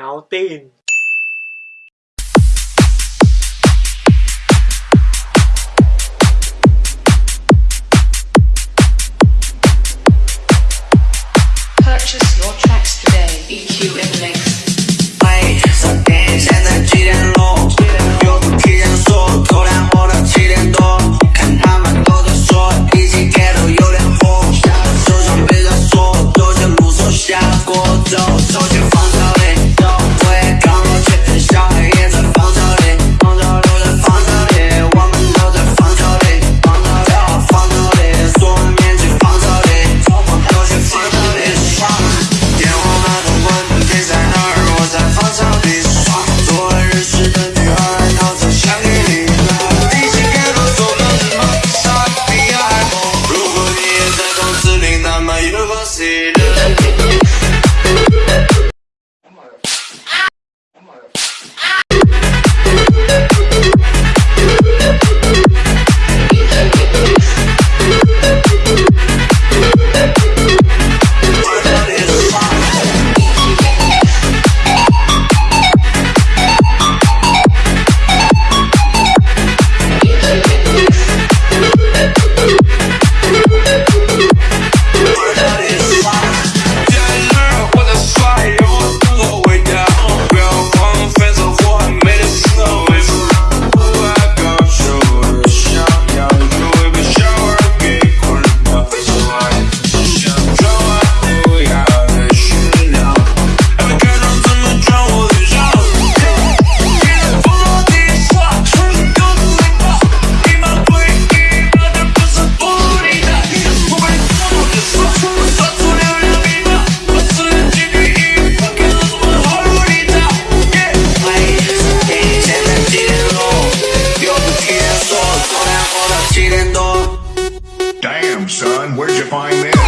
秒定。Purchase your tracks Where'd you find this?